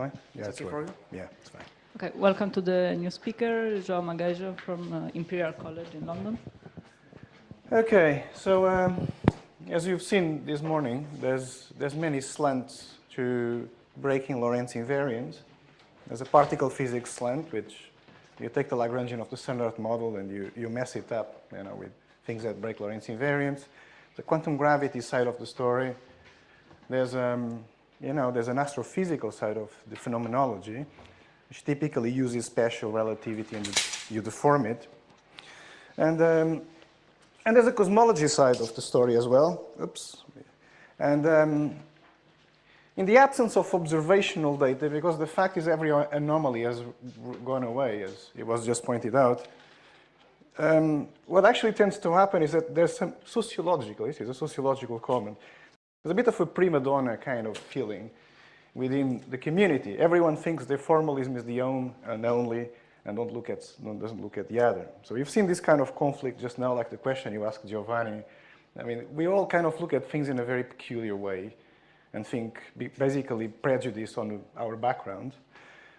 Fine? Yeah, It's okay for you? Yeah, it's fine. Okay, welcome to the new speaker, João Magueijo from uh, Imperial College in London. Okay, so um, as you've seen this morning, there's, there's many slants to breaking Lorentz invariance. There's a particle physics slant, which you take the Lagrangian of the standard model and you, you mess it up you know, with things that break Lorentz invariance. The quantum gravity side of the story, there's um, you know, there's an astrophysical side of the phenomenology, which typically uses special relativity and you deform it. And, um, and there's a cosmology side of the story as well. Oops. And um, in the absence of observational data, because the fact is every anomaly has gone away, as it was just pointed out, um, what actually tends to happen is that there's some sociological, this is a sociological comment, there's a bit of a prima donna kind of feeling within the community. Everyone thinks their formalism is the own and only, and don't look at, doesn't look at the other. So you've seen this kind of conflict just now, like the question you asked Giovanni. I mean, we all kind of look at things in a very peculiar way and think basically prejudice on our background,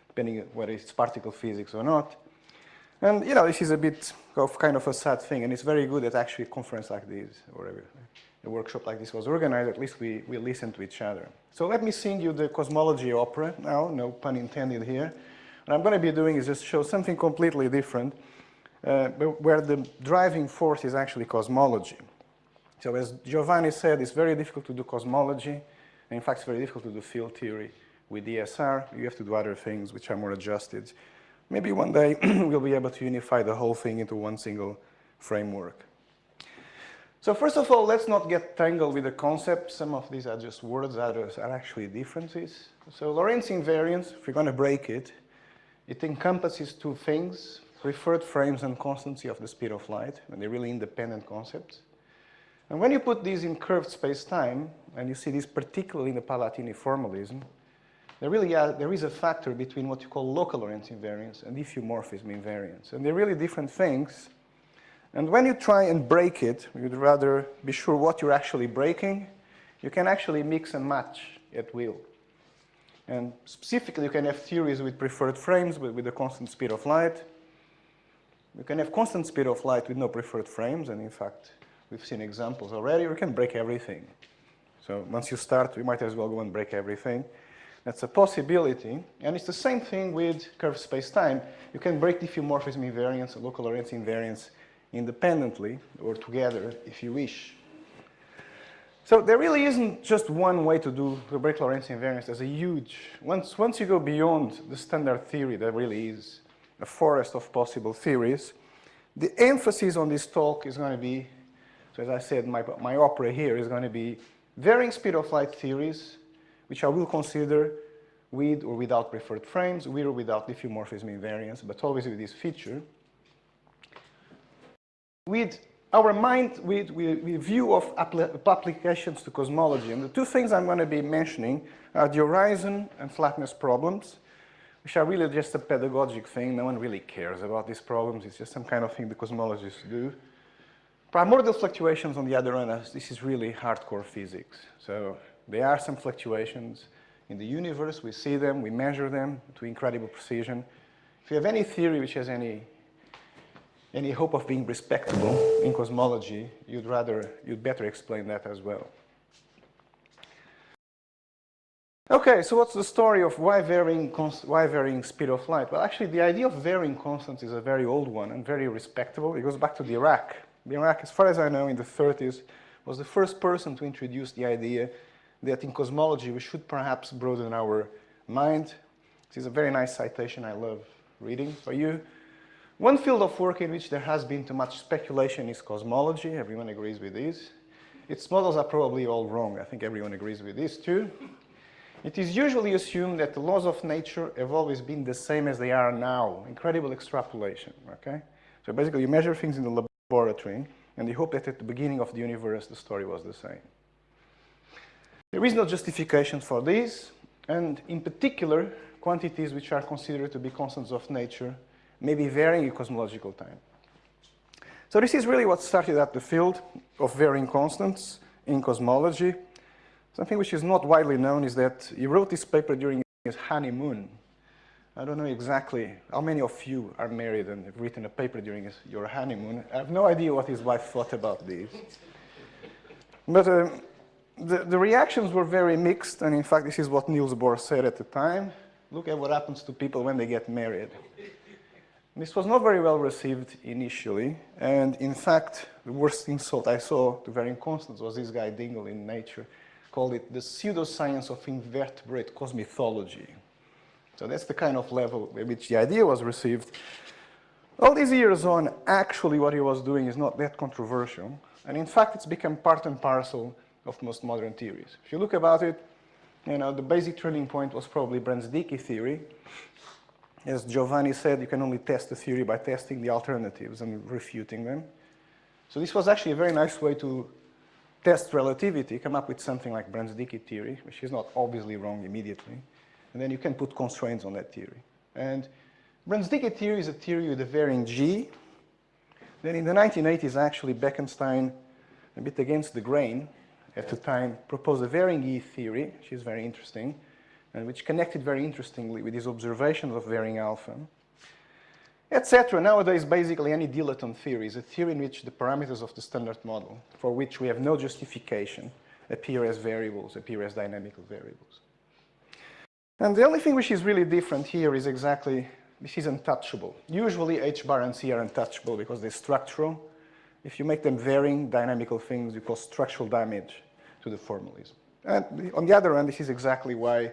depending whether it's particle physics or not. And, you know, this is a bit of kind of a sad thing, and it's very good at actually a conference like this, or a workshop like this was organized, at least we, we listen to each other. So let me sing you the cosmology opera now, no pun intended here. What I'm going to be doing is just show something completely different, uh, where the driving force is actually cosmology. So as Giovanni said, it's very difficult to do cosmology, and in fact it's very difficult to do field theory with DSR. You have to do other things which are more adjusted. Maybe one day we'll be able to unify the whole thing into one single framework. So first of all, let's not get tangled with the concept. Some of these are just words, others are actually differences. So Lorentz invariance, if we're going to break it, it encompasses two things, preferred frames and constancy of the speed of light, and they're really independent concepts. And when you put these in curved space-time, and you see this particularly in the Palatini formalism, there really are, there is a factor between what you call local Lorentz invariance and diffeomorphism invariance. And they're really different things, and when you try and break it, you'd rather be sure what you're actually breaking. You can actually mix and match at will. And specifically, you can have theories with preferred frames with, with a constant speed of light. You can have constant speed of light with no preferred frames, and in fact, we've seen examples already. You can break everything. So once you start, we might as well go and break everything. That's a possibility. And it's the same thing with curved space-time. You can break diffeomorphism invariance, local Lorentz invariance, independently or together if you wish. So there really isn't just one way to do the break Lorentz invariance. There's a huge, once, once you go beyond the standard theory, there really is a forest of possible theories. The emphasis on this talk is going to be, so as I said, my, my opera here is going to be varying speed of light theories, which I will consider with or without preferred frames, with or without diffeomorphism invariance, but always with this feature with our mind, with, with, with view of applications to cosmology. And the two things I'm going to be mentioning are the horizon and flatness problems, which are really just a pedagogic thing. No one really cares about these problems. It's just some kind of thing the cosmologists do. Primordial fluctuations, on the other hand, this is really hardcore physics. So there are some fluctuations in the universe. We see them, we measure them to incredible precision. If you have any theory which has any any hope of being respectable in cosmology, you'd rather, you'd better explain that as well. Okay, so what's the story of why varying, why varying speed of light? Well, actually, the idea of varying constants is a very old one and very respectable. It goes back to Dirac. Dirac, as far as I know, in the 30s, was the first person to introduce the idea that in cosmology we should perhaps broaden our mind. This is a very nice citation I love reading for you. One field of work in which there has been too much speculation is cosmology. Everyone agrees with this. Its models are probably all wrong. I think everyone agrees with this too. It is usually assumed that the laws of nature have always been the same as they are now. Incredible extrapolation, okay? So basically you measure things in the laboratory and you hope that at the beginning of the universe the story was the same. There is no justification for this, and in particular, quantities which are considered to be constants of nature maybe varying in cosmological time. So this is really what started at the field of varying constants in cosmology. Something which is not widely known is that he wrote this paper during his honeymoon. I don't know exactly how many of you are married and have written a paper during his, your honeymoon. I have no idea what his wife thought about this. But uh, the, the reactions were very mixed, and in fact, this is what Niels Bohr said at the time. Look at what happens to people when they get married. This was not very well received initially, and in fact, the worst insult I saw to varying constants was this guy Dingle in Nature, called it the pseudoscience of invertebrate cosmythology. So that's the kind of level at which the idea was received. All these years on, actually what he was doing is not that controversial, and in fact, it's become part and parcel of most modern theories. If you look about it, you know, the basic turning point was probably Brans-Dicke theory, as Giovanni said, you can only test a theory by testing the alternatives and refuting them. So this was actually a very nice way to test relativity, come up with something like Brans-Dicke theory, which is not obviously wrong immediately. And then you can put constraints on that theory. And Brans-Dicke theory is a theory with a varying G. Then in the 1980s, actually, Bekenstein, a bit against the grain at the time, proposed a varying E theory, which is very interesting and which connected very interestingly with his observations of varying alpha, etc. Nowadays, basically any dilaton theory is a theory in which the parameters of the standard model, for which we have no justification, appear as variables, appear as dynamical variables. And the only thing which is really different here is exactly, this is untouchable. Usually H bar and C are untouchable because they're structural. If you make them varying dynamical things, you cause structural damage to the formalism. And on the other hand, this is exactly why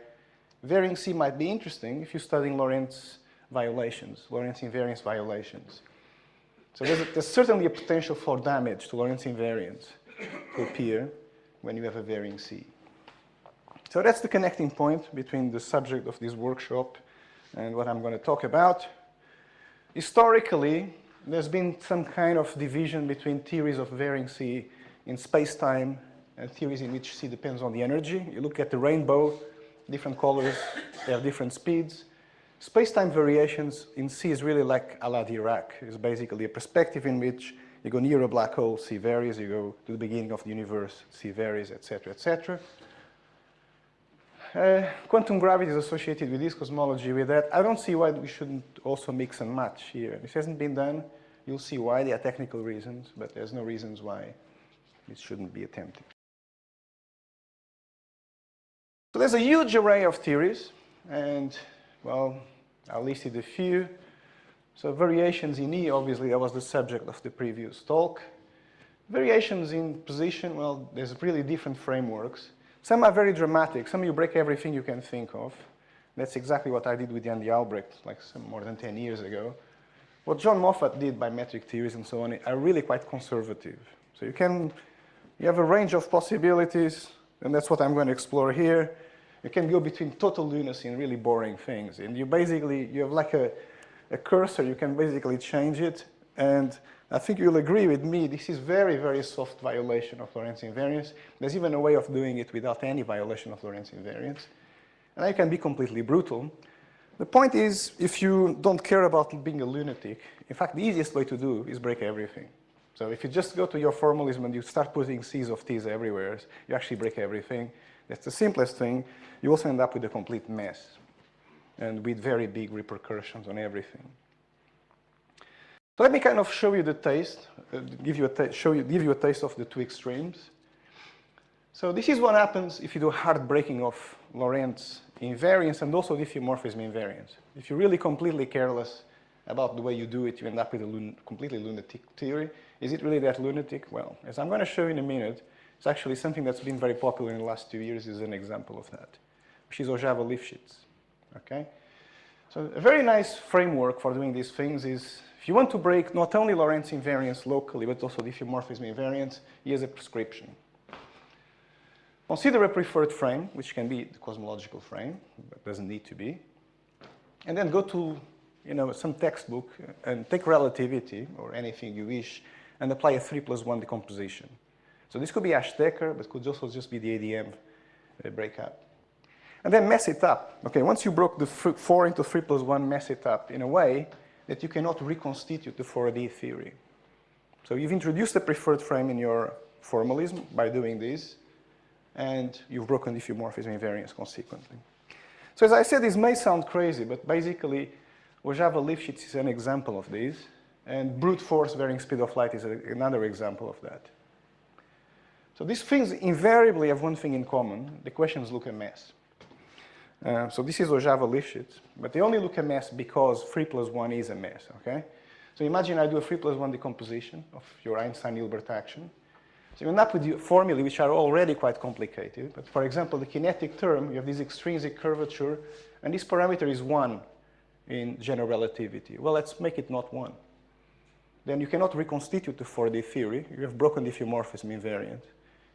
Varying C might be interesting if you're studying Lorentz violations, Lorentz invariance violations. So there's, a, there's, certainly a potential for damage to Lorentz invariance to appear when you have a varying C. So that's the connecting point between the subject of this workshop and what I'm going to talk about. Historically, there's been some kind of division between theories of varying C in space-time and theories in which C depends on the energy. You look at the rainbow, different colors, they have different speeds. Space-time variations in C is really like a la Dirac. It's basically a perspective in which you go near a black hole, C varies, you go to the beginning of the universe, C varies, etc., etc. Uh, quantum gravity is associated with this cosmology, with that. I don't see why we shouldn't also mix and match here. This hasn't been done. You'll see why. There are technical reasons, but there's no reasons why it shouldn't be attempted. So there's a huge array of theories, and, well, I listed a few. So variations in E, obviously, that was the subject of the previous talk. Variations in position, well, there's really different frameworks. Some are very dramatic. Some you break everything you can think of. That's exactly what I did with Andy Albrecht, like some more than 10 years ago. What John Moffat did by metric theories and so on are really quite conservative. So you can, you have a range of possibilities, and that's what I'm going to explore here. You can go between total lunacy and really boring things. And you basically, you have like a, a cursor, you can basically change it. And I think you'll agree with me, this is very, very soft violation of Lorentz invariance. There's even a way of doing it without any violation of Lorentz invariance. And I can be completely brutal. The point is, if you don't care about being a lunatic, in fact, the easiest way to do is break everything. So if you just go to your formalism and you start putting C's of T's everywhere, you actually break everything. That's the simplest thing. You also end up with a complete mess and with very big repercussions on everything. So let me kind of show you the taste, uh, give you a show you, give you a taste of the two extremes. So this is what happens if you do hard breaking of Lorentz invariance and also diffeomorphism invariance. If you're really completely careless about the way you do it, you end up with a lun completely lunatic theory. Is it really that lunatic? Well, as I'm going to show you in a minute, it's actually something that's been very popular in the last two years is an example of that, which is Hořava Lifshitz, okay? So a very nice framework for doing these things is if you want to break not only Lorentz invariance locally, but also diffeomorphism invariance, here's a prescription. Consider a preferred frame, which can be the cosmological frame, but doesn't need to be. And then go to you know, some textbook and take relativity or anything you wish and apply a 3 plus 1 decomposition. So this could be Ashtekar, but could also just be the ADM uh, breakup. And then mess it up. Okay, once you broke the 4 into 3 plus 1, mess it up in a way that you cannot reconstitute the 4D theory. So you've introduced a preferred frame in your formalism by doing this, and you've broken the diffeomorphism invariance consequently. So as I said, this may sound crazy, but basically, Hořava Lifshitz is an example of this, and brute force varying speed of light is a, another example of that. So these things invariably have one thing in common. The questions look a mess. Uh, so this is Hořava Lifshitz, but they only look a mess because 3 plus 1 is a mess, okay? So imagine I do a 3 plus 1 decomposition of your Einstein-Hilbert action. So you end up with formulae which are already quite complicated. But for example, the kinetic term, you have this extrinsic curvature, and this parameter is 1 in general relativity. Well, let's make it not 1. Then you cannot reconstitute the 4D theory. You have broken the diffeomorphism invariant.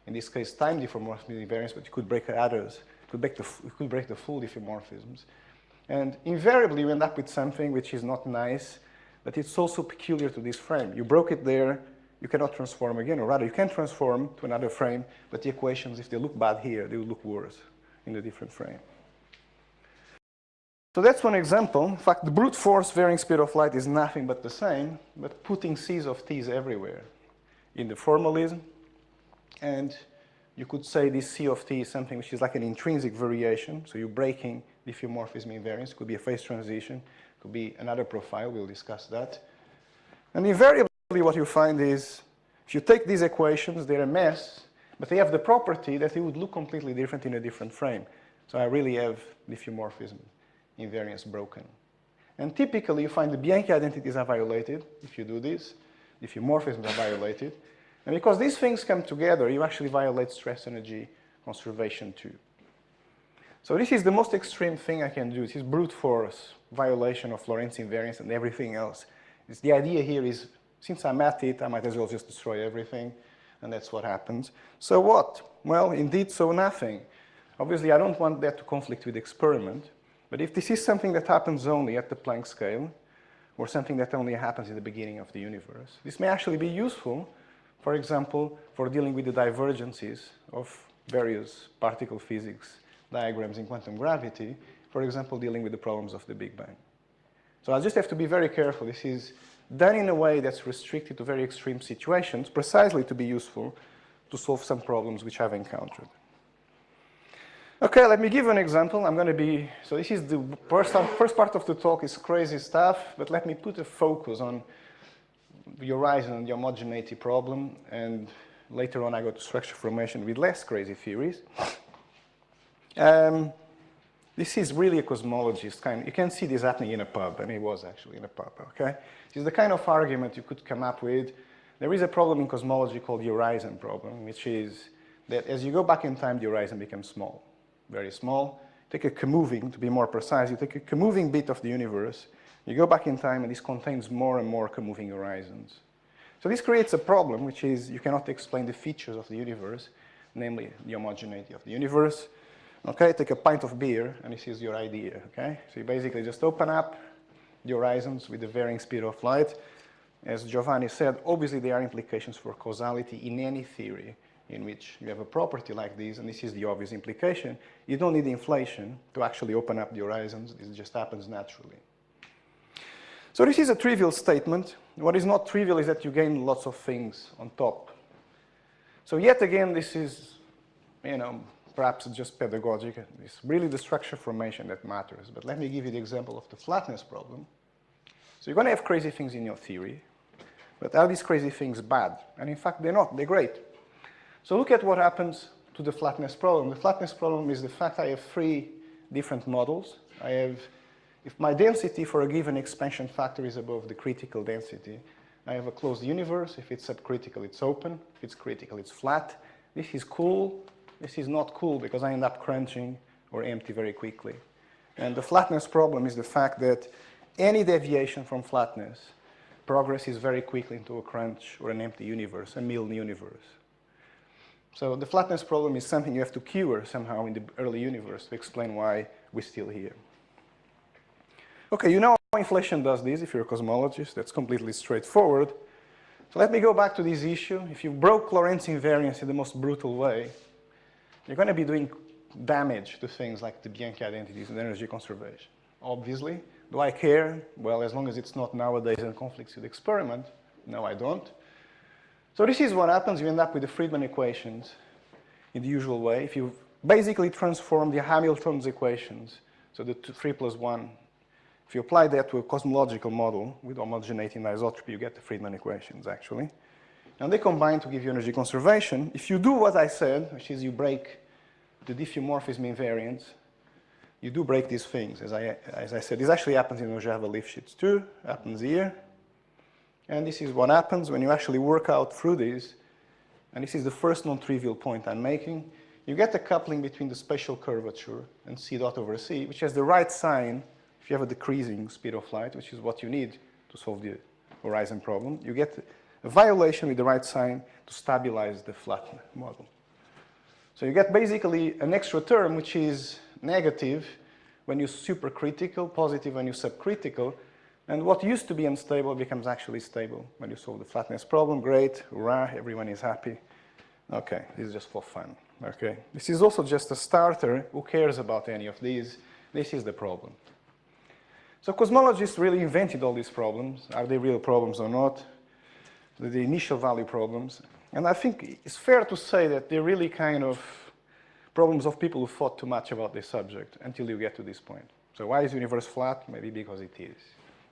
In this case, time diffeomorphism invariance, but you could break others. You could break the, you could break the full diffeomorphisms. And invariably, you end up with something which is not nice, but it's also peculiar to this frame. You broke it there, you cannot transform again, or rather, you can transform to another frame, but the equations, if they look bad here, they will look worse in a different frame. So that's one example. In fact, the brute force varying speed of light is nothing but the same, but putting C's of T's everywhere in the formalism. And you could say this C of T is something which is like an intrinsic variation. So you're breaking diffeomorphism invariance. Could be a phase transition could be another profile, we'll discuss that. And invariably what you find is, if you take these equations, they're a mess, but they have the property that they would look completely different in a different frame. So I really have diffeomorphism invariance broken. And typically you find the Bianchi identities are violated if you do this, diffeomorphisms are violated. And because these things come together, you actually violate stress energy conservation too. So this is the most extreme thing I can do. This is brute force violation of Lorentz invariance and everything else. It's the idea here is, since I'm at it, I might as well just destroy everything, and that's what happens. So what? Well, indeed, so nothing. Obviously, I don't want that to conflict with experiment, but if this is something that happens only at the Planck scale, or something that only happens in the beginning of the universe, this may actually be useful, for example, for dealing with the divergences of various particle physics diagrams in quantum gravity, for example, dealing with the problems of the Big Bang. So I just have to be very careful. This is done in a way that's restricted to very extreme situations, precisely to be useful to solve some problems which I've encountered. Okay, let me give an example. I'm going to be, so this is the first, first part of the talk is crazy stuff, but let me put a focus on the horizon and the homogeneity problem, and later on I go to structure formation with less crazy theories. Um, this is really a cosmologist kind. You can see this happening in a pub, and it was actually in a pub, okay? This is the kind of argument you could come up with. There is a problem in cosmology called the horizon problem, which is that as you go back in time, the horizon becomes small, very small. Take a comoving, to be more precise, you take a comoving bit of the universe, you go back in time, and this contains more and more moving horizons. So this creates a problem, which is you cannot explain the features of the universe, namely the homogeneity of the universe. Okay, take a pint of beer, and this is your idea, okay? So you basically just open up the horizons with the varying speed of light. As Giovanni said, obviously there are implications for causality in any theory in which you have a property like this, and this is the obvious implication. You don't need inflation to actually open up the horizons. This just happens naturally. So this is a trivial statement. What is not trivial is that you gain lots of things on top. So yet again, this is, you know, perhaps just pedagogic. It's really the structure formation that matters. But let me give you the example of the flatness problem. So you're going to have crazy things in your theory, but are these crazy things bad? And in fact, they're not. They're great. So look at what happens to the flatness problem. The flatness problem is the fact I have three different models. I have, if my density for a given expansion factor is above the critical density, I have a closed universe. If it's subcritical, it's open. If it's critical, it's flat. This is cool. This is not cool because I end up crunching or empty very quickly. And the flatness problem is the fact that any deviation from flatness progresses very quickly into a crunch or an empty universe, a Milne universe. So the flatness problem is something you have to cure somehow in the early universe to explain why we're still here. Okay, you know how inflation does this if you're a cosmologist. That's completely straightforward. So let me go back to this issue. If you broke Lorentz invariance in the most brutal way, you're going to be doing damage to things like the Bianchi identities and energy conservation. Obviously, do I care? Well, as long as it's not nowadays in conflicts with experiment, no, I don't. So this is what happens. You end up with the Friedmann equations in the usual way. If you basically transform the Hamilton's equations So the two, 3 plus 1, if you apply that to a cosmological model with homogeneity and isotropy, you get the Friedmann equations, actually. And they combine to give you energy conservation. If you do what I said, which is you break the diffeomorphism invariant, you do break these things, as I, as I said. This actually happens in Hořava Lifshitz too, happens here. And this is what happens when you actually work out through this. And this is the first non-trivial point I'm making. You get a coupling between the spatial curvature and c dot over c, which has the right sign if you have a decreasing speed of light, which is what you need to solve the horizon problem. You get a violation with the right sign to stabilize the flat model. So you get basically an extra term which is negative when you're supercritical, positive when you're subcritical, and what used to be unstable becomes actually stable when you solve the flatness problem. Great, hurrah, everyone is happy. Okay, this is just for fun. Okay, this is also just a starter. Who cares about any of these? This is the problem. So cosmologists really invented all these problems. Are they real problems or not? The initial value problems. And I think it's fair to say that they're really kind of problems of people who thought too much about this subject until you get to this point. So why is the universe flat? Maybe because it is.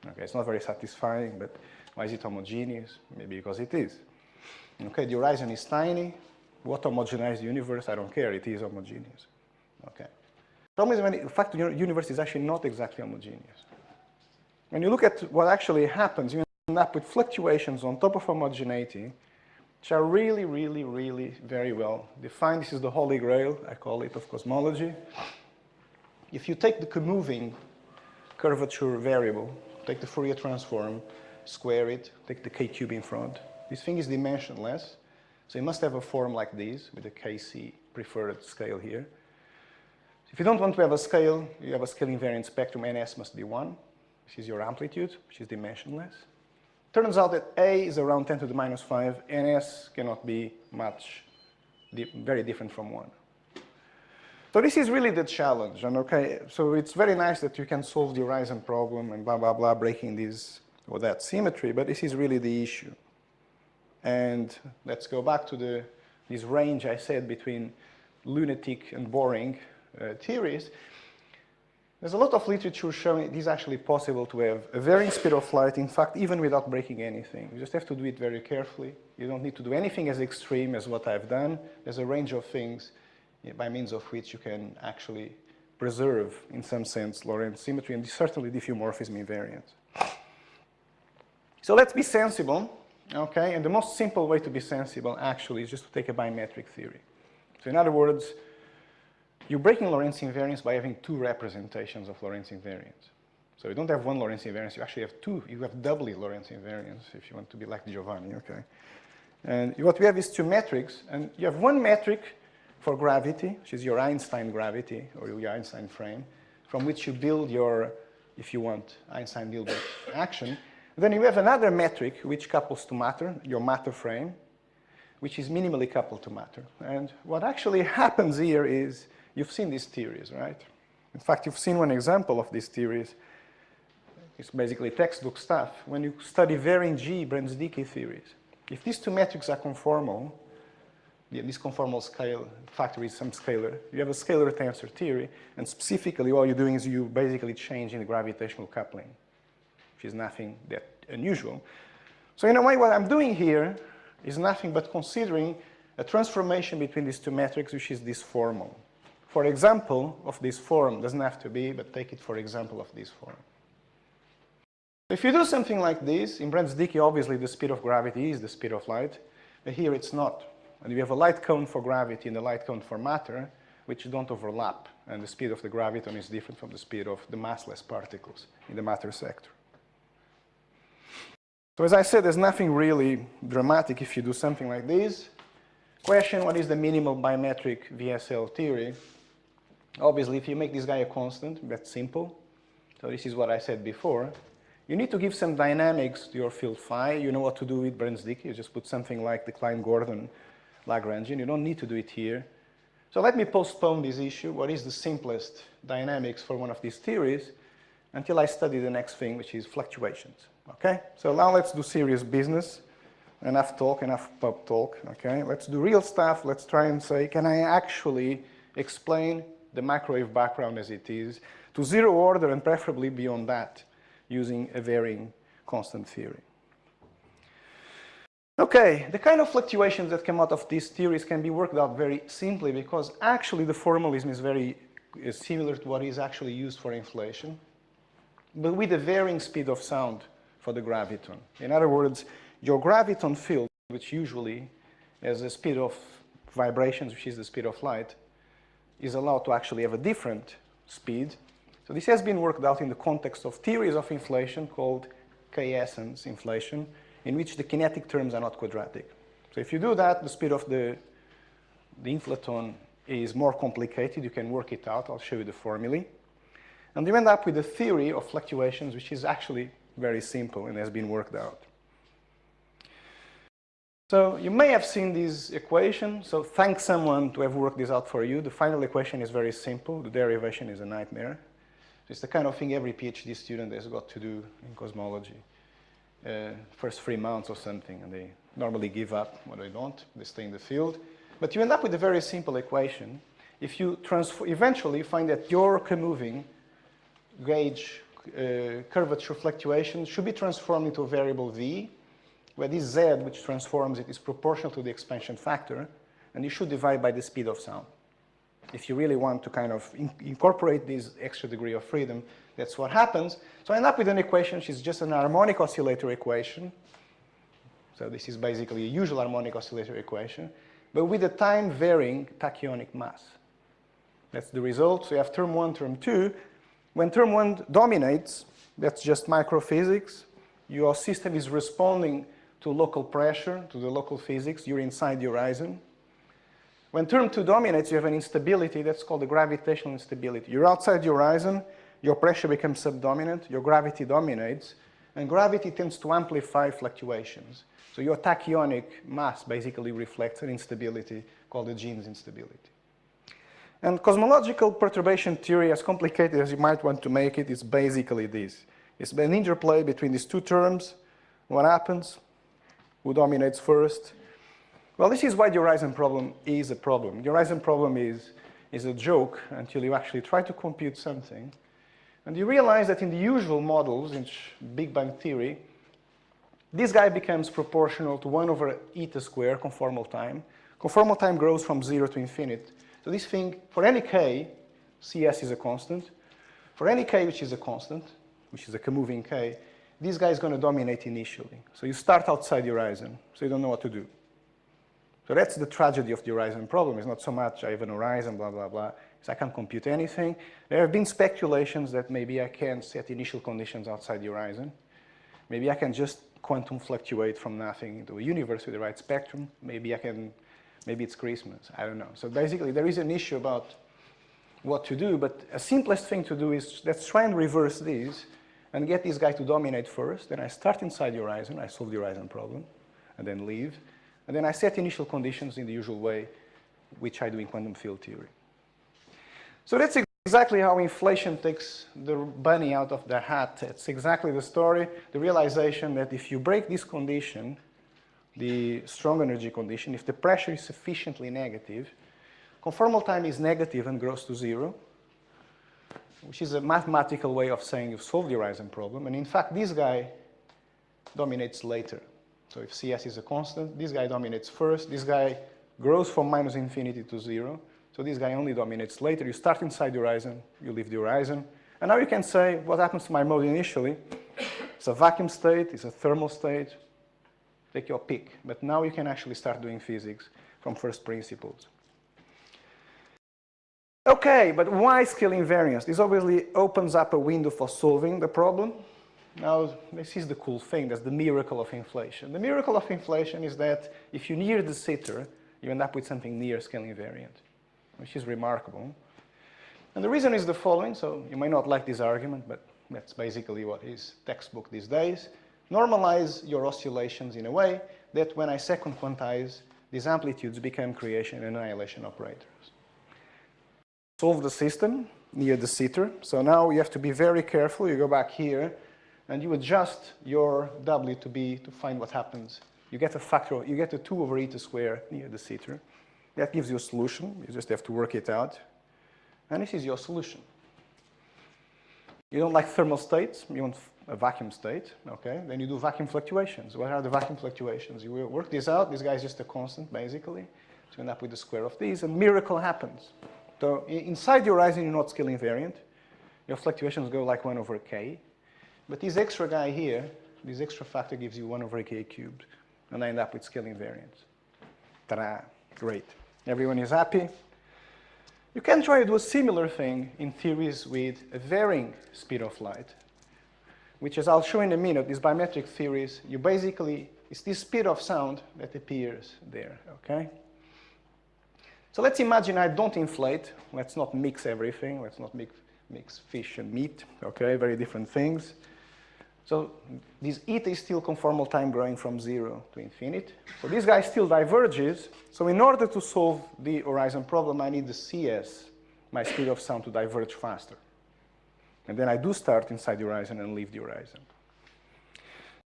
Okay, it's not very satisfying, but why is it homogeneous? Maybe because it is. Okay, the horizon is tiny. What homogenizes the universe? I don't care. It is homogeneous. Okay. Problem is when, in fact, the universe is actually not exactly homogeneous. When you look at what actually happens, you end up with fluctuations on top of homogeneity, which are really, really, really very well defined. This is the holy grail, I call it, of cosmology. If you take the moving curvature variable, take the Fourier transform, square it, take the k cube in front. This thing is dimensionless, so you must have a form like this with a kc preferred scale here. If you don't want to have a scale, you have a scale invariant spectrum, ns must be 1. Is your amplitude, which is dimensionless. Turns out that a is around 10 to the minus 5, ns cannot be much, very different from 1. So this is really the challenge, and okay, so it's very nice that you can solve the horizon problem and blah, blah, blah, breaking this or that symmetry, but this is really the issue. And let's go back to the, this range I said between lunatic and boring uh, theories. There's a lot of literature showing it is actually possible to have a varying speed of light, in fact, even without breaking anything. You just have to do it very carefully. You don't need to do anything as extreme as what I've done. There's a range of things eh, by means of which you can actually preserve, in some sense, Lorentz symmetry and certainly diffeomorphism invariant. So let's be sensible, okay? And the most simple way to be sensible, actually, is just to take a bimetric theory. So in other words, you're breaking Lorentz invariance by having two representations of Lorentz invariance. So you don't have one Lorentz invariance, you actually have two. You have doubly Lorentz invariance if you want to be like Giovanni, okay? And what we have is two metrics, and you have one metric for gravity, which is your Einstein gravity or your Einstein frame, from which you build your, if you want, Einstein-Hilbert action. Then you have another metric which couples to matter, your matter frame, which is minimally coupled to matter. And what actually happens here is, you've seen these theories, right? In fact, you've seen one example of these theories. It's basically textbook stuff. When you study varying G Brans-Dicke theories, if these two metrics are conformal, this conformal scale factor is some scalar. You have a scalar tensor theory, and specifically what you're doing is you basically changing the gravitational coupling, which is nothing that unusual. So in a way, what I'm doing here is nothing but considering a transformation between these two metrics, which is disformal. For example, of this form, doesn't have to be, but take it for example of this form. If you do something like this, in Brans-Dicke, obviously the speed of gravity is the speed of light, but here it's not. And we have a light cone for gravity and a light cone for matter, which don't overlap. And the speed of the graviton is different from the speed of the massless particles in the matter sector. So as I said, there's nothing really dramatic if you do something like this. Question, what is the minimal bimetric VSL theory? Obviously, if you make this guy a constant, that's simple. So this is what I said before. You need to give some dynamics to your field phi. You know what to do with Brans-Dicke. You just put something like the Klein-Gordon Lagrangian. You don't need to do it here. So let me postpone this issue, what is the simplest dynamics for one of these theories, until I study the next thing, which is fluctuations. Okay? So now let's do serious business. Enough talk, enough pub talk. Okay? Let's do real stuff. Let's try and say, can I actually explain the microwave background as it is to zero order and preferably beyond that using a varying constant theory. Okay, the kind of fluctuations that come out of these theories can be worked out very simply because actually the formalism is very is similar to what is actually used for inflation, but with a varying speed of sound for the graviton. In other words, your graviton field, which usually has a speed of vibrations, which is the speed of light, is allowed to actually have a different speed. So this has been worked out in the context of theories of inflation called k-essence inflation, in which the kinetic terms are not quadratic. So if you do that, the speed of the, the inflaton is more complicated. You can work it out. I'll show you the formulae. And you end up with a theory of fluctuations, which is actually very simple and has been worked out. So you may have seen this equation. So thank someone to have worked this out for you. The final equation is very simple. The derivation is a nightmare. It's the kind of thing every PhD student has got to do in cosmology. Uh, first three months or something, and they normally give up when they don't. They stay in the field. But you end up with a very simple equation. If you eventually find that your moving gauge uh, curvature fluctuation should be transformed into a variable v, where this z, which transforms it, is proportional to the expansion factor, and you should divide by the speed of sound. If you really want to kind of in incorporate this extra degree of freedom, that's what happens. So I end up with an equation which is just an harmonic oscillator equation. So this is basically a usual harmonic oscillator equation, but with a time varying tachyonic mass. That's the result. So you have term one, term two. When term one dominates, that's just microphysics. Your system is responding to local pressure, to the local physics. You're inside the horizon. When term two dominates, you have an instability that's called the gravitational instability. You're outside the horizon, your pressure becomes subdominant, your gravity dominates, and gravity tends to amplify fluctuations. So your tachyonic mass basically reflects an instability called the Jeans instability. And cosmological perturbation theory, as complicated as you might want to make it, is basically this. It's an interplay between these two terms. What happens? Who dominates first? Well, this is why the horizon problem is a problem. The horizon problem is, is a joke until you actually try to compute something. And you realize that in the usual models, in Big Bang theory, this guy becomes proportional to 1 over eta square conformal time. Conformal time grows from 0 to infinite. So this thing, for any k, Cs is a constant. For any k which is a constant, which is a moving k, this guy is going to dominate initially. So you start outside the horizon, so you don't know what to do. So that's the tragedy of the horizon problem. It's not so much I have an horizon, blah, blah, blah. It's I can't compute anything. There have been speculations that maybe I can set initial conditions outside the horizon. Maybe I can just quantum fluctuate from nothing into a universe with the right spectrum. Maybe I can, maybe it's Christmas, I don't know. So basically there is an issue about what to do, but a simplest thing to do is let's try and reverse this and get this guy to dominate first. Then I start inside the horizon, I solve the horizon problem, and then leave. And then I set initial conditions in the usual way, which I do in quantum field theory. So that's exactly how inflation takes the bunny out of the hat. It's exactly the story, the realization that if you break this condition, the strong energy condition, if the pressure is sufficiently negative, conformal time is negative and grows to zero, which is a mathematical way of saying you've solved the horizon problem. And in fact, this guy dominates later. So if Cs is a constant, this guy dominates first, this guy grows from minus infinity to zero, so this guy only dominates later. You start inside the horizon, you leave the horizon. And now you can say, what happens to my mode initially? It's a vacuum state, it's a thermal state. Take your pick. But now you can actually start doing physics from first principles. Okay, but why scale invariance? This obviously opens up a window for solving the problem. Now, this is the cool thing. That's the miracle of inflation. The miracle of inflation is that if you near de Sitter, you end up with something near scale invariant which is remarkable. And the reason is the following, so you may not like this argument, but that's basically what is textbook these days. Normalize your oscillations in a way that when I second quantize, these amplitudes become creation and annihilation operators. Solve the system near de Sitter. So now you have to be very careful. You go back here and you adjust your W to be to find what happens. You get a factor, you get a 2 over eta square near de Sitter. That gives you a solution. You just have to work it out. And this is your solution. You don't like thermal states, you want a vacuum state, okay? Then you do vacuum fluctuations. What are the vacuum fluctuations? You work this out, this guy is just a constant, basically. So you end up with the square of these, and miracle happens. So inside your horizon, you're not scale invariant. Your fluctuations go like 1 over k. But this extra guy here, this extra factor gives you 1 over k cubed. And I end up with scale invariant. Ta-da, great. Everyone is happy? You can try to do a similar thing in theories with a varying speed of light, which as I'll show in a minute, these bimetric theories, you basically, it's this speed of sound that appears there, okay? So let's imagine I don't inflate. Let's not mix everything. Let's not mix, mix fish and meat, okay? Very different things. So this eta is still conformal time growing from zero to infinite. So this guy still diverges. So in order to solve the horizon problem, I need the CS, my speed of sound, to diverge faster. And then I do start inside the horizon and leave the horizon.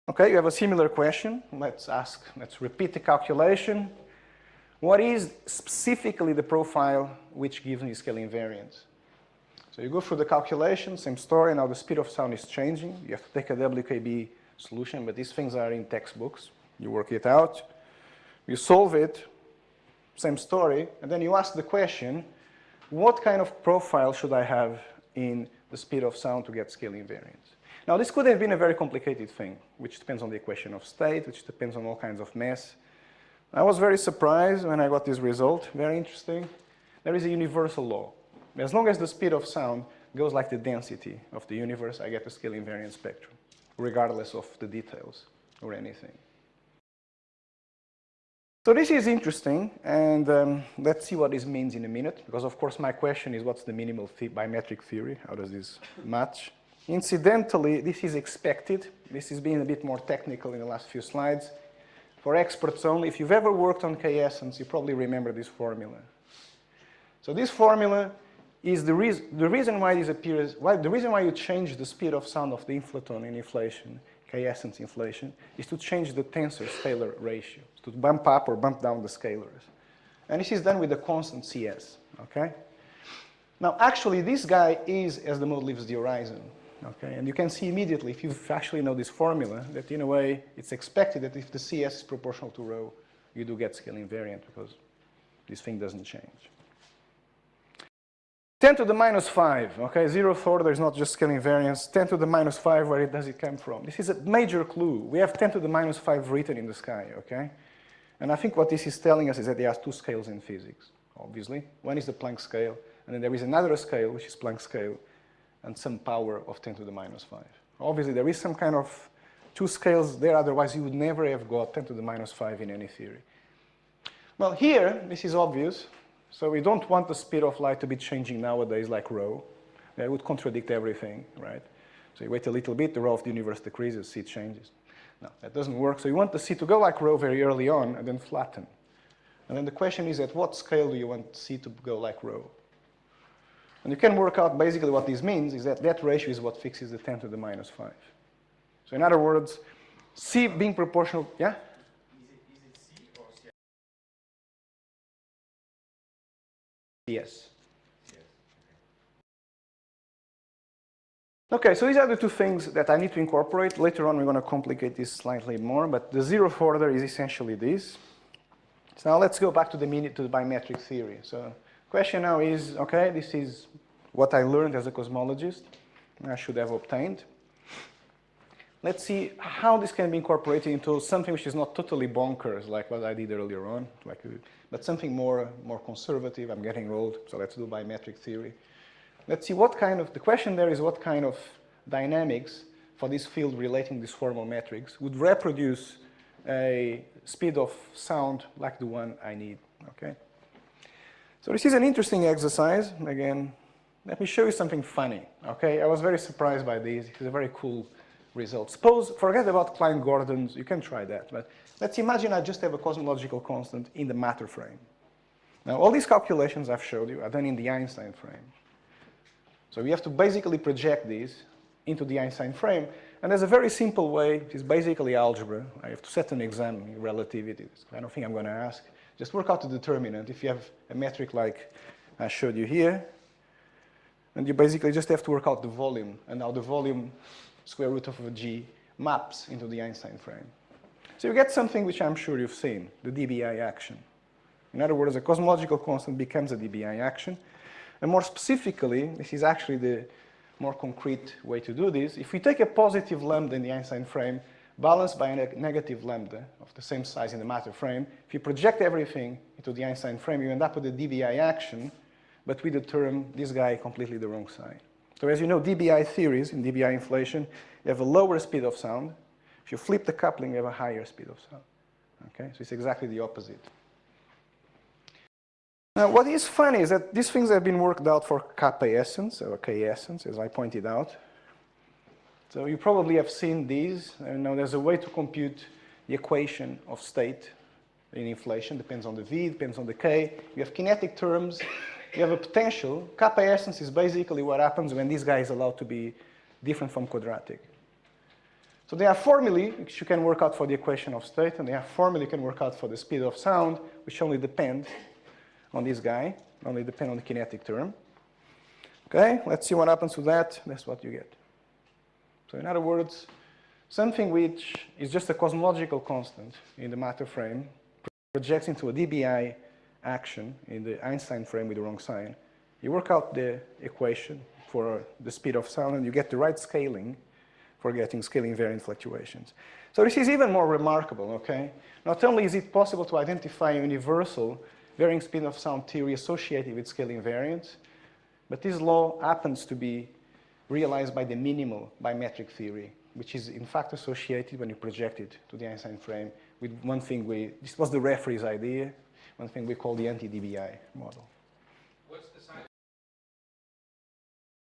Okay, you have a similar question. Let's ask, let's repeat the calculation. What is specifically the profile which gives me scale invariance? So you go through the calculation, same story, now the speed of sound is changing. You have to take a WKB solution, but these things are in textbooks. You work it out, you solve it, same story, and then you ask the question, what kind of profile should I have in the speed of sound to get scale invariance? Now this could have been a very complicated thing, which depends on the equation of state, which depends on all kinds of mess. I was very surprised when I got this result, very interesting. There is a universal law. As long as the speed of sound goes like the density of the universe, I get a scale invariant spectrum, regardless of the details or anything. So this is interesting, and um, let's see what this means in a minute, because of course my question is what's the minimal th bimetric theory? How does this match? Incidentally, this is expected. This is being a bit more technical in the last few slides. For experts only, if you've ever worked on k-essence, you probably remember this formula. So this formula is the, reason the reason why this appears, why, the reason why you change the speed of sound of the inflaton in inflation, k-essence inflation, is to change the tensor-scalar ratio, to bump up or bump down the scalars. And this is done with the constant CS, okay? Now, actually, this guy is as the mode leaves the horizon, okay? And you can see immediately, if you actually know this formula, that in a way, it's expected that if the CS is proportional to rho, you do get scale invariant because this thing doesn't change. 10 to the minus 5, okay, zeroth order is not just scale invariance. 10 to the minus 5, where does it come from? This is a major clue. We have 10 to the minus 5 written in the sky, okay? And I think what this is telling us is that there are two scales in physics, obviously. One is the Planck scale, and then there is another scale, which is Planck scale, and some power of 10 to the minus 5. Obviously, there is some kind of two scales there, otherwise you would never have got 10 to the minus 5 in any theory. Well, here, this is obvious. So we don't want the speed of light to be changing nowadays like rho. That would contradict everything, right? So you wait a little bit, the rho of the universe decreases, C changes. No, that doesn't work. So you want the C to go like rho very early on and then flatten. And then the question is at what scale do you want C to go like rho? And you can work out basically what this means is that that ratio is what fixes the 10 to the minus 5. So in other words, C being proportional, yeah? Is it, C or C? Yes. Okay, so these are the two things that I need to incorporate. Later on, we're going to complicate this slightly more, but the zeroth order is essentially this. So now let's go back to the to the bimetric theory. So question now is, okay, this is what I learned as a cosmologist. I should have obtained. Let's see how this can be incorporated into something which is not totally bonkers, like what I did earlier on, like, but something more, more conservative. I'm getting old, so let's do bimetric theory. Let's see what kind of, the question there is what kind of dynamics for this field relating disformal metrics would reproduce a speed of sound like the one I need, okay? So this is an interesting exercise. Again, let me show you something funny, okay? I was very surprised by this. It's a very cool result. Suppose, forget about Klein-Gordons, you can try that, but let's imagine I just have a cosmological constant in the matter frame. Now, all these calculations I've showed you are done in the Einstein frame. So we have to basically project these into the Einstein frame, and there's a very simple way, it's basically algebra. I have to set an exam in relativity, I don't think I'm going to ask. Just work out the determinant. If you have a metric like I showed you here, And you basically just have to work out the volume and how the volume square root of a g maps into the Einstein frame. So you get something which I'm sure you've seen, the dBi action. In other words, a cosmological constant becomes a dBi action. And more specifically, this is actually the more concrete way to do this. If we take a positive lambda in the Einstein frame, balanced by a negative lambda of the same size in the matter frame, if you project everything into the Einstein frame, you end up with a DBI action, but with the term, this guy completely the wrong side. So as you know, DBI theories in DBI inflation, you have a lower speed of sound. If you flip the coupling, you have a higher speed of sound. Okay, so it's exactly the opposite. Now, what is funny is that these things have been worked out for kappa essence, or k essence, as I pointed out. So you probably have seen these. And now there's a way to compute the equation of state in inflation. Depends on the v, depends on the k. You have kinetic terms. You have a potential. Kappa essence is basically what happens when this guy is allowed to be different from quadratic. So there are formulae which you can work out for the equation of state, and there are formulae you can work out for the speed of sound, which only depend on this guy, only depend on the kinetic term. Okay, let's see what happens to that. That's what you get. So in other words, something which is just a cosmological constant in the matter frame projects into a DBI action in the Einstein frame with the wrong sign. You work out the equation for the speed of sound and you get the right scaling for getting scaling invariant fluctuations. So this is even more remarkable, okay? Not only is it possible to identify a universal varying speed of sound theory associated with scaling invariance, but this law happens to be realized by the minimal bimetric theory, which is in fact associated when you project it to the Einstein frame with one thing we, this was the referee's idea, one thing we call the anti-DBI model. What's the sign?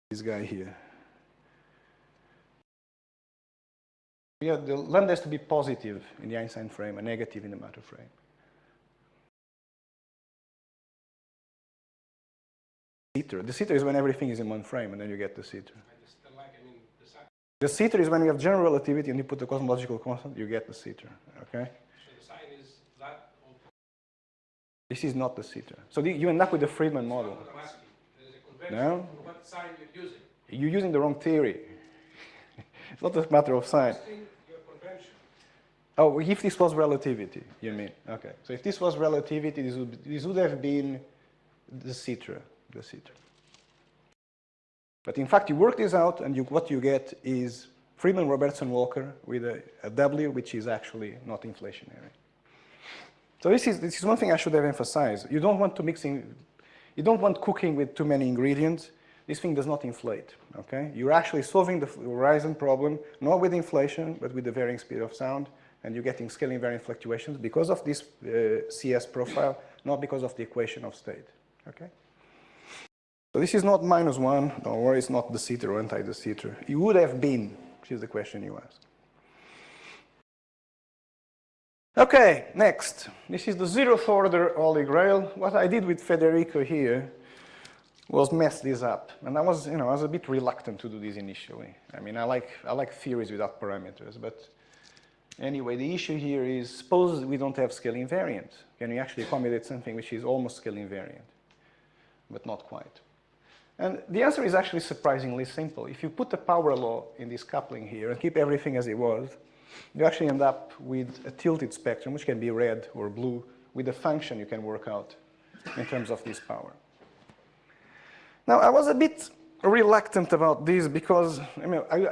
This guy here. Yeah, the lambda has to be positive in the Einstein frame and negative in the matter frame. Seater. De Sitter is when everything is in one frame and then you get de Sitter. I just don't like, I mean, de Sitter is when you have general relativity and you put the cosmological constant, you get de Sitter, okay? so the sign is that This is not de Sitter. So the, you end up with the Friedmann model. what I'm asking. There's a No. what sign you're using. You're using the wrong theory. it's not a matter of sign. Testing your convention. Oh, if this was relativity, you mean? Okay. So if this was relativity, this would, this would have been de Sitter, de Sitter. But in fact, you work this out, and you, what you get is Friedmann, Robertson, Walker with a, a W, which is actually not inflationary. So this is, this is one thing I should have emphasized. You don't want to mix in, you don't want cooking with too many ingredients. This thing does not inflate, okay? You're actually solving the horizon problem, not with inflation, but with the varying speed of sound, and you're getting scaling invariant fluctuations because of this uh, CS profile, not because of the equation of state, okay? So this is not minus one, don't worry, it's not de Sitter or anti-de Sitter. It would have been, which is the question you asked. Okay, next. This is the zeroth order Holy Grail. What I did with Federico here was mess this up. And I was, you know, I was a bit reluctant to do this initially. I mean, I like, I like theories without parameters, but anyway, the issue here is, suppose we don't have scale invariant. Can we actually accommodate something which is almost scale invariant, but not quite? And the answer is actually surprisingly simple. If you put the power law in this coupling here and keep everything as it was, you actually end up with a tilted spectrum, which can be red or blue, with a function you can work out in terms of this power. Now, I was a bit reluctant about this because, I mean, I,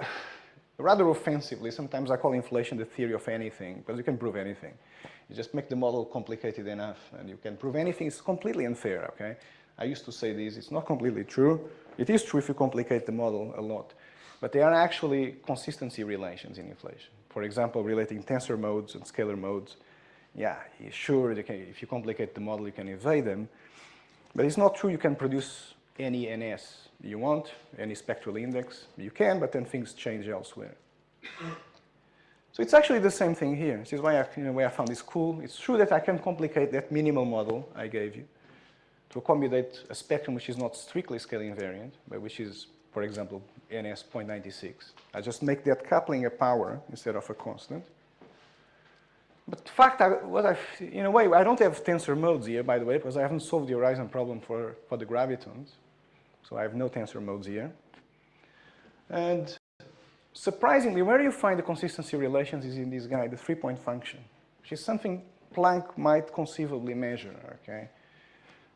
rather offensively, sometimes I call inflation the theory of anything, because you can prove anything. You just make the model complicated enough, and you can prove anything. It's completely unfair, okay? I used to say this. It's not completely true. It is true if you complicate the model a lot. But there are actually consistency relations in inflation. For example, relating tensor modes and scalar modes. Yeah, sure, can, if you complicate the model, you can evade them. But it's not true you can produce any NS you want, any spectral index. You can, but then things change elsewhere. So it's actually the same thing here. This is why I, you know, why I found this cool. It's true that I can complicate that minimal model I gave you to accommodate a spectrum which is not strictly scale invariant, but which is, for example, NS 0.96. I just make that coupling a power instead of a constant. But in fact, I, what I, in a way, I don't have tensor modes here, by the way, because I haven't solved the horizon problem for, for the gravitons. So I have no tensor modes here. And surprisingly, where you find the consistency relations is in this guy, the three-point function, which is something Planck might conceivably measure, okay?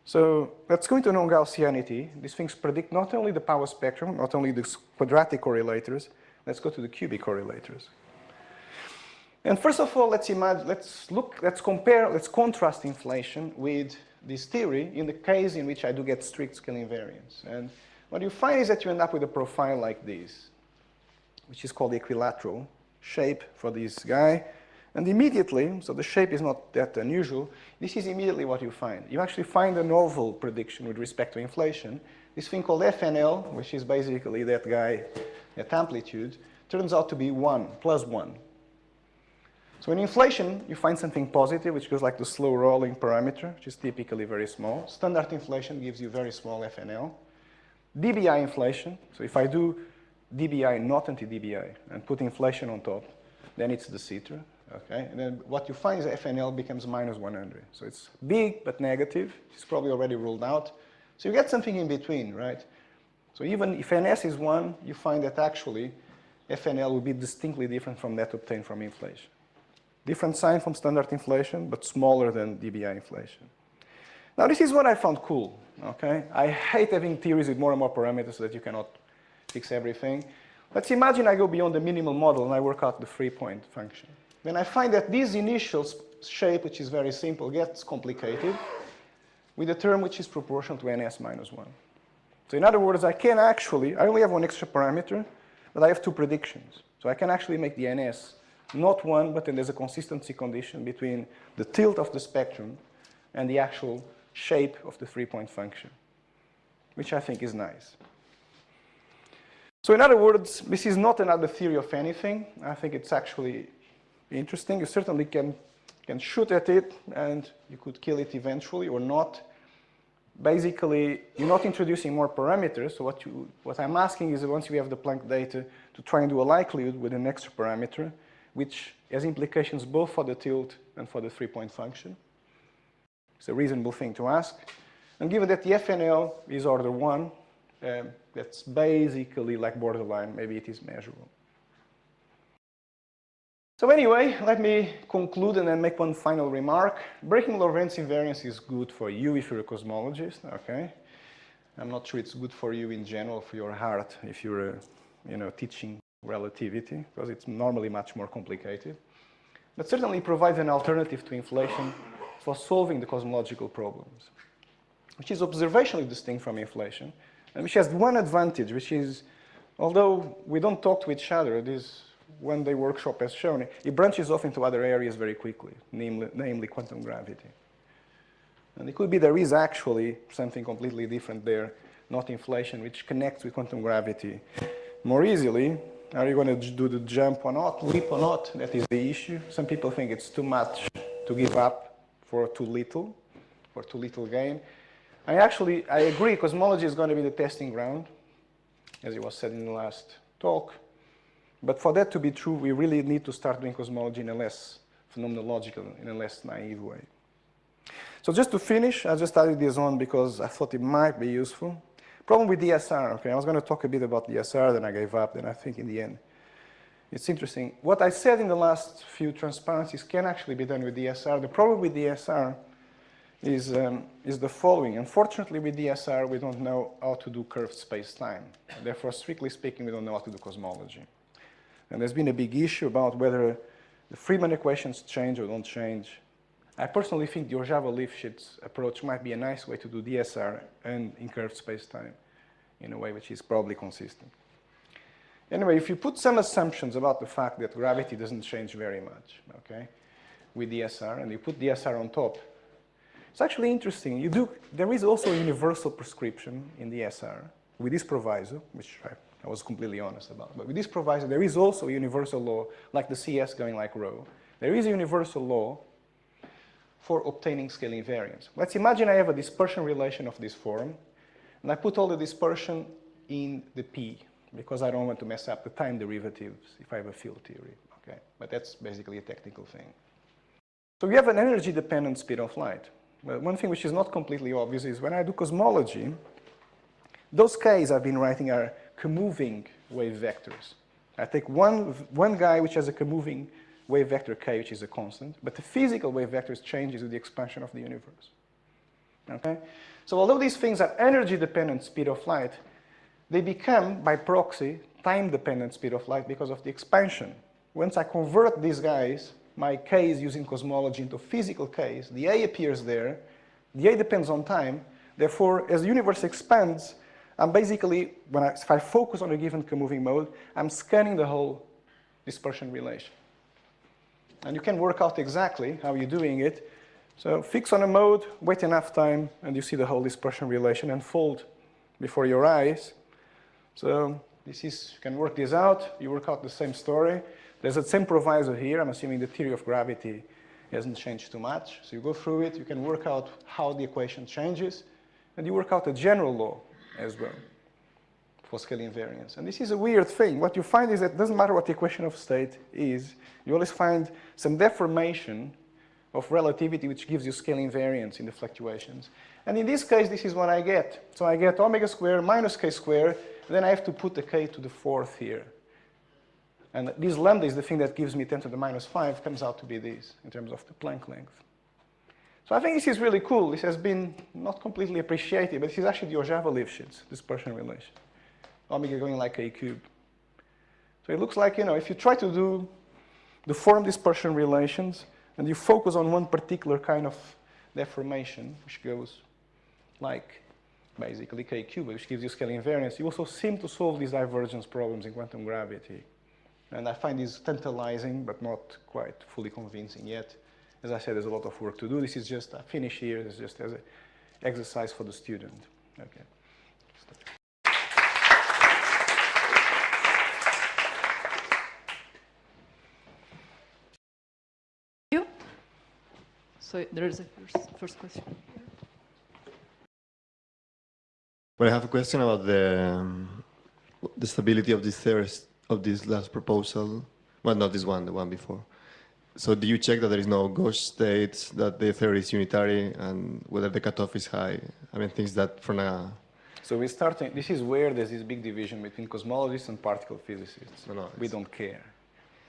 So let's go into non-Gaussianity. These things predict not only the power spectrum, not only the quadratic correlators, let's go to the cubic correlators. And first of all, let's imagine, let's look, let's compare, let's contrast inflation with this theory in the case in which I do get strict scale invariance. And what you find is that you end up with a profile like this, which is called the equilateral shape for this guy. And immediately, so the shape is not that unusual, this is immediately what you find. You actually find a novel prediction with respect to inflation. This thing called FNL, which is basically that guy at amplitude, turns out to be 1, plus 1. So in inflation, you find something positive, which goes like the slow rolling parameter, which is typically very small. Standard inflation gives you very small FNL. DBI inflation, so if I do DBI not anti-DBI and put inflation on top, then it's de Sitter. Okay, and then what you find is FNL becomes minus 100. So it's big but negative. It's probably already ruled out. So you get something in between, right? So even if NS is 1, you find that actually FNL will be distinctly different from that obtained from inflation. Different sign from standard inflation, but smaller than DBI inflation. Now this is what I found cool, okay? I hate having theories with more and more parameters so that you cannot fix everything. Let's imagine I go beyond the minimal model and I work out the three-point function then I find that this initial shape, which is very simple, gets complicated with a term which is proportional to ns minus 1. So in other words, I can actually, I only have one extra parameter, but I have two predictions. So I can actually make the ns not 1, but then there's a consistency condition between the tilt of the spectrum and the actual shape of the three-point function, which I think is nice. So in other words, this is not another theory of anything. I think it's actually interesting. You certainly can, can shoot at it and you could kill it eventually or not. Basically, you're not introducing more parameters. So what, you, what I'm asking is once you have the Planck data to try and do a likelihood with an extra parameter, which has implications both for the tilt and for the three-point function. It's a reasonable thing to ask. And given that the FNL is order one, um, that's basically like borderline, maybe it is measurable. So anyway, let me conclude and then make one final remark. Breaking Lorentz invariance is good for you if you're a cosmologist, okay? I'm not sure it's good for you in general, for your heart, if you're, uh, you know, teaching relativity, because it's normally much more complicated. But certainly provides an alternative to inflation for solving the cosmological problems, which is observationally distinct from inflation, and which has one advantage, which is, although we don't talk to each other, this when they workshop has shown, it branches off into other areas very quickly, namely, namely quantum gravity. And it could be there is actually something completely different there, not inflation, which connects with quantum gravity more easily. Are you going to do the jump or not, leap or not? That is the issue. Some people think it's too much to give up for too little, for too little gain. I actually, I agree, cosmology is going to be the testing ground, as it was said in the last talk. But for that to be true, we really need to start doing cosmology in a less phenomenological, in a less naive way. So just to finish, I just added this on because I thought it might be useful. Problem with DSR, okay, I was going to talk a bit about DSR, then I gave up, then I think in the end, it's interesting. What I said in the last few transparencies can actually be done with DSR. The problem with DSR is, um, is the following. Unfortunately, with DSR, we don't know how to do curved space-time. Therefore, strictly speaking, we don't know how to do cosmology. And there's been a big issue about whether the Friedmann equations change or don't change. I personally think the Hořava-Lifshitz approach might be a nice way to do DSR and in curved space-time in a way which is probably consistent. Anyway, if you put some assumptions about the fact that gravity doesn't change very much, okay, with DSR, and you put DSR on top, it's actually interesting. You do, there is also a universal prescription in the DSR with this proviso, which I I was completely honest about. But with this proviso, there is also a universal law, like the CS going like rho. There is a universal law for obtaining scale invariance. Let's imagine I have a dispersion relation of this form, and I put all the dispersion in the P, because I don't want to mess up the time derivatives if I have a field theory, okay? But that's basically a technical thing. So we have an energy-dependent speed of light. Well, one thing which is not completely obvious is when I do cosmology, Those k's I've been writing are comoving wave vectors. I take one, one guy which has a comoving wave vector k, which is a constant, but the physical wave vectors changes with the expansion of the universe. Okay? So although these things are energy-dependent speed of light, they become, by proxy, time-dependent speed of light because of the expansion. Once I convert these guys, my k is using cosmology into physical k's, the A appears there, the A depends on time, therefore, as the universe expands, I'm basically, when I, if I focus on a given comoving mode, I'm scanning the whole dispersion relation. And you can work out exactly how you're doing it. So fix on a mode, wait enough time, and you see the whole dispersion relation unfold before your eyes. So this is, you can work this out. You work out the same story. There's the same proviso here. I'm assuming the theory of gravity hasn't changed too much. So you go through it. You can work out how the equation changes. And you work out the general law as well for scale invariance. And this is a weird thing. What you find is that it doesn't matter what the equation of state is, you always find some deformation of relativity which gives you scale invariance in the fluctuations. And in this case, this is what I get. So I get omega squared minus k squared, then I have to put the k to the fourth here. And this lambda is the thing that gives me 10 to the minus 5, comes out to be this in terms of the Planck length. So I think this is really cool. This has been not completely appreciated, but this is actually the Hořava-Lifshitz dispersion relation. Omega going like a cube. So it looks like, you know, if you try to do the form dispersion relations and you focus on one particular kind of deformation, which goes like basically k cubed, which gives you scale invariance, you also seem to solve these divergence problems in quantum gravity. And I find this tantalizing, but not quite fully convincing yet. As I said, there's a lot of work to do. This is just a finish here. It's just as an exercise for the student. Okay. you. So there is a first, first question. Well, I have a question about the um, the stability of this theorist of this last proposal. Well, not this one, the one before. So, do you check that there is no ghost states, that the theory is unitary, and whether the cutoff is high? I mean, things that from a So we're starting, this is where there's this big division between cosmologists and particle physicists. No, no, we don't care.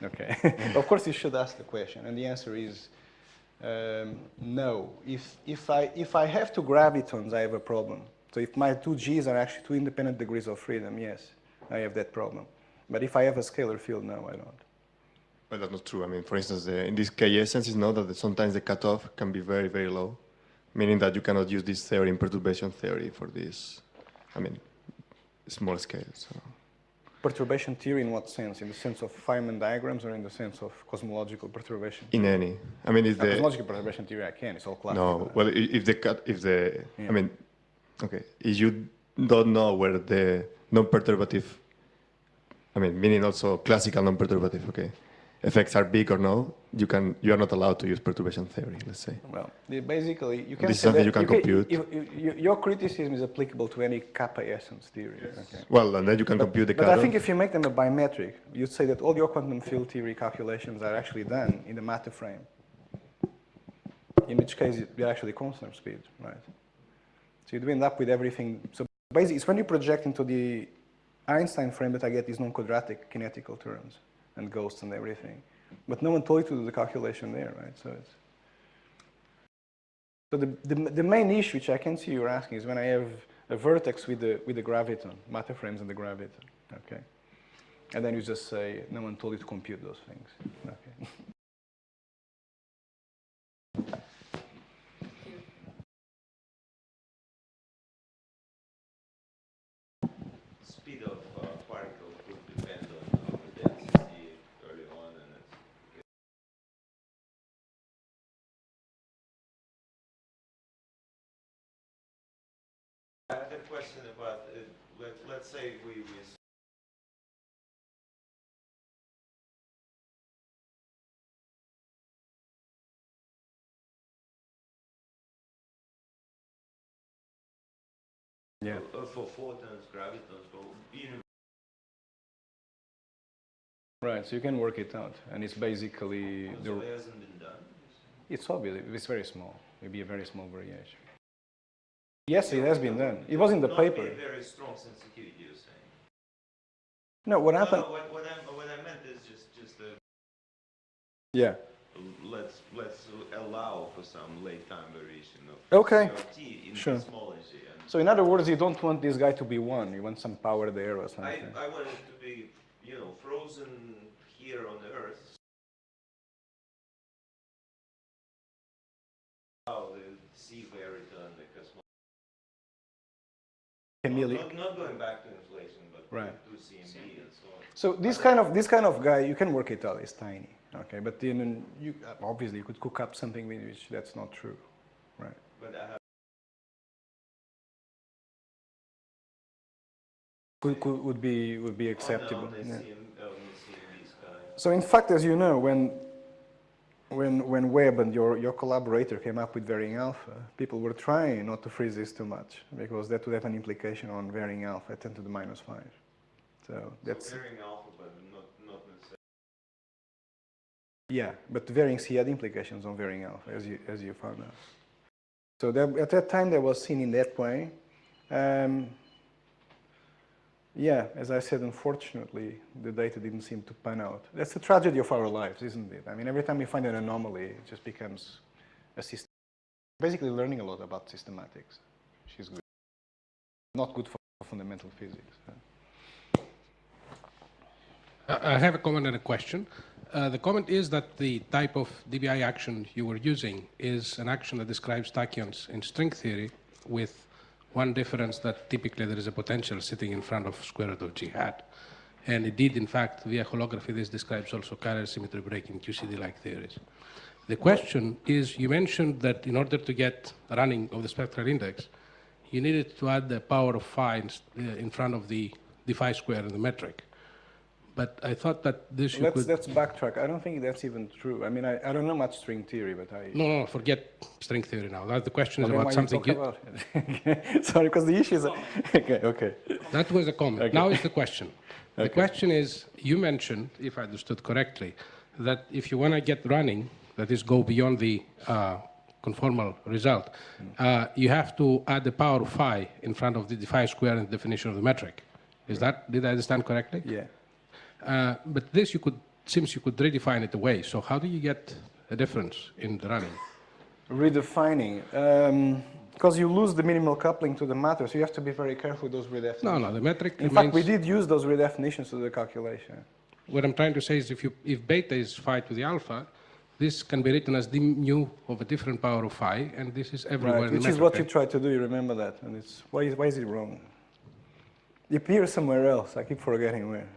Okay. of course, you should ask the question, and the answer is um, no. If, if, I, if I have two gravitons, I have a problem. So if my two G's are actually two independent degrees of freedom, yes, I have that problem. But if I have a scalar field, no, I don't. Well, that's not true. I mean, for instance, in this essence, it's known that sometimes the cutoff can be very, very low, meaning that you cannot use this theory in perturbation theory for this, I mean, small scale. So. Perturbation theory in what sense? In the sense of Feynman diagrams or in the sense of cosmological perturbation? In any, I mean, if Uh, the cosmological perturbation theory, I can. It's all classical. no, well, if the cut, if the, Yeah. I mean, okay, if you don't know where the non-perturbative, I mean, meaning also classical non-perturbative, okay, effects are big or no, you can, you are not allowed to use perturbation theory, let's say. Well, basically, you can This is say something that you can compute. you- you- you- your criticism is applicable to any kappa essence theory. Okay. Well, and then you can compute the But I think if you make them a bimetric, you'd say that all your quantum field theory calculations are actually done in the matter frame. In which case, you're actually constant speed, right? So you'd end up with everything. So basically, it's when you project into the Einstein frame that I get these non-quadratic kinetical terms and ghosts and everything. But no one told you to do the calculation there, right? So it's so the, the, the main issue which I can see you're asking is when I have a vertex with the, with the graviton, matter frames and the graviton, okay? And then you just say, no one told you to compute those things, okay? Speed of uh, particle could depend on on the density early on and it's I have a question about, uh, let, let's say we, we Yeah. uh, for photons, gravitons, for even Right, so you can work it out, and it's basically, so the, it hasn't been done. it's obvious, it's very small, maybe a very small variation. Yes, it has been done. It was in the paper. very strong sensitivity, you're saying? No, what No, happened? no, what, what I, what I meant is just, just, uh, Yeah. let's, let's allow for some late time variation of Okay. In Sure. So in other words, you don't want this guy to be one. You want some power there or something. I want it to be, you know, frozen here on the Earth. How the sea variton, the cosmology. Chameleon. Not, not going back to inflation, but Right. to CMB and so on. So this kind of this kind of guy, you can work it out. It's tiny, okay. But then you obviously you could cook up something with which that's not true, right? But I have Could, could, would be would be acceptable. on the, yeah. CM, on the CMB sky. So in fact, as you know, when when when Webb and your your collaborator came up with varying alpha, people were trying not to freeze this too much because that would have an implication on varying alpha, 10 to the minus five. So that's so varying alpha, but not, not necessarily. Yeah, but varying C had implications on varying alpha, as you, as you found out. So that, at that time, that was seen in that way. Um, yeah, as I said, unfortunately, the data didn't seem to pan out. That's the tragedy of our lives, isn't it? I mean, every time we find an anomaly, it just becomes a system. Basically, learning a lot about systematics, which is good. Not good for fundamental physics. I have a comment and a question. Uh, the comment is that the type of DBI action you were using is an action that describes tachyons in string theory with one difference that typically there is a potential sitting in front of square root of g hat. And indeed, in fact, via holography, this describes also chiral symmetry breaking QCD-like theories. The question is, you mentioned that in order to get running of the spectral index, you needed to add the power of phi in, uh, in front of the, the phi square in the metric. But I thought that this you Let's, could... let's backtrack. I don't think that's even true. I mean, I, I don't know much string theory, but I... No, no, forget string theory now. That the question is about why you something. you- about. Sorry, because the issue is... Okay, okay. That was a comment. Okay. Now is the question. The Okay. question is, you mentioned, if I understood correctly, that if you want to get running, that is, go beyond the uh, conformal result, uh, you have to add the power of phi in front of the phi square in the definition of the metric. Is that, did I understand correctly? Yeah. Uh, but this you could, seems you could redefine it away. So how do you get a difference in the running? Redefining. Because you lose the minimal coupling to the matter, so you have to be very careful with those redefinitions. No, no, the metric In fact, we did use those redefinitions to the calculation. What I'm trying to say is if, you, if beta is phi to the alpha, this can be written as d mu of a different power of phi, and this is everywhere Right, in the which is what you tried to do, you remember that. And it's, why is, why is it wrong? It appears somewhere else, I keep forgetting where.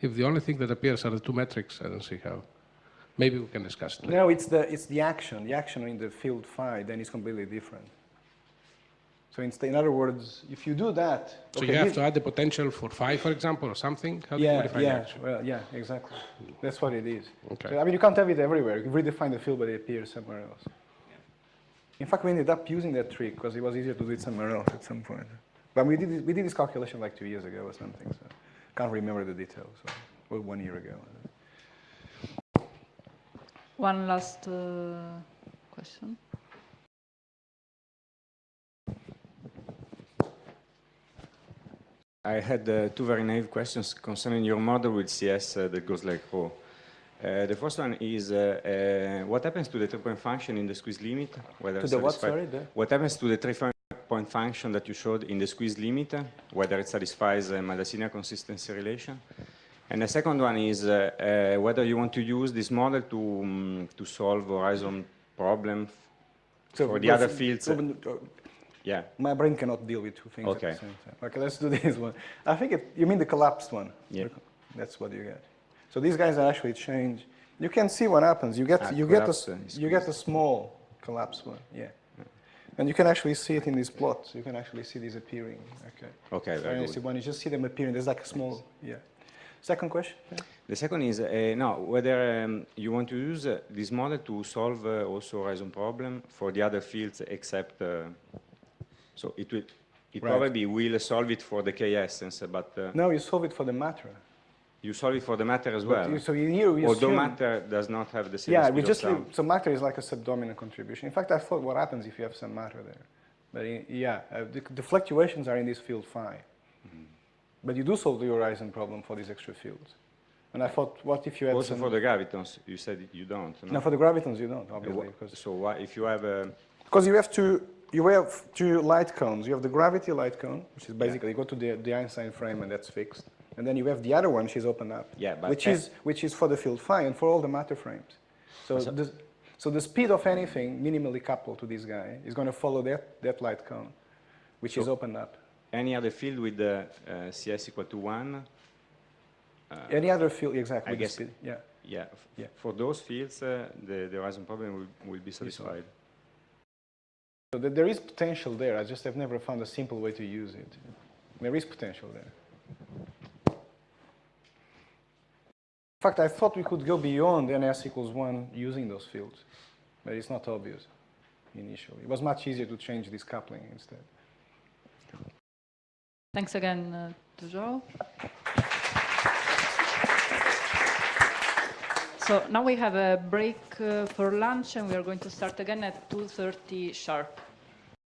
If the only thing that appears are the two metrics, I don't see how. Maybe we can discuss it later. No, it's the, it's the action. The action in the field phi, then it's completely different. So instead, in other words, if you do that... So okay, you have to add the potential for phi, for example, or something? How do you Yeah, yeah, well, yeah, exactly. That's what it is. Okay. So, I mean, you can't have it everywhere. You redefine the field, but it appears somewhere else. In fact, we ended up using that trick because it was easier to do it somewhere else at some point. But we did, we did this calculation like two years ago or something, so can't remember the details. So, well, one year ago. One last uh, question. I had uh, two very naive questions concerning your model with CS uh, that goes like rho. Uh, the first one is, uh, uh, what happens to the three-point function in the squeeze limit? Whether To the what, sorry? The- What happens to the three-point function that you showed in the squeeze limit? Whether it satisfies a Maldacena consistency relation? And the second one is uh, uh, whether you want to use this model to, um, to solve horizon problem So, for the other fields. uh, uh, yeah. My brain cannot deal with two things Okay. at the same time. Okay, let's do this one. I think it, you mean the collapsed one. Yeah. That's what you get. So these guys are actually change. You can see what happens. You get Ah, you get a, collapse, you get a small collapsed one. Yeah. And you can actually see it in these plots. You can actually see these appearing. Okay. Okay, So very good. see when you just see them appearing, there's like a small. Yeah. Second question. Yeah. The second is, uh, no, whether um, you want to use uh, this model to solve uh, also horizon problem for the other fields except, uh, so it will, it Right. probably will solve it for the K essence, but uh, No, you solve it for the matter. You solve it for the matter as well. you- So here we Although assume- matter does not have the same Yeah, we just leave, so matter is like a subdominant contribution. In fact, I thought what happens if you have some matter there. But i- yeah, uh, the, the fluctuations are in this field phi. Mm-hmm. But you do solve the horizon problem for these extra fields. And I thought, what if you had Also some... for the gravitons, you said you don't. No? No, for the gravitons you don't, obviously. So why, if you have a, because you have two, you have two light cones. You have the gravity light cone, which is basically you go to the, the Einstein frame and that's fixed. And then you have the other one, which is open up. Yeah, but which is which is for the field phi and for all the matter frames. So So- the, so the speed of anything minimally coupled to this guy is going to follow that that light cone, which is So- opened up. any other field with the uh, CS equal to one, Any other field, exactly. I guess- speed, yeah. yeah, Yeah. for those fields, uh, the, the horizon problem will, will be satisfied. So there is potential there. I just have never found a simple way to use it. There is potential there. In fact, I thought we could go beyond ns equals 1 using those fields, but it's not obvious initially. It was much easier to change this coupling instead. Thanks again uh, to João. So now we have a break uh, for lunch and we are going to start again at 2.30 sharp.